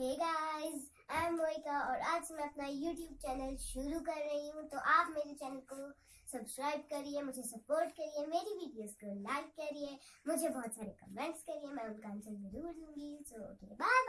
Hey guys I am और आज मैं अपना यूट्यूब चैनल शुरू कर रही हूँ। तो आप मेरे चैनल को सब्सक्राइब करिए, मुझे सपोर्ट करिए, मेरी वीडियोस को लाइक करिए, मुझे बहुत सारे कमेंट्स करिए, मैं उनका आंसर ज़रूर दूँगी। So okay bye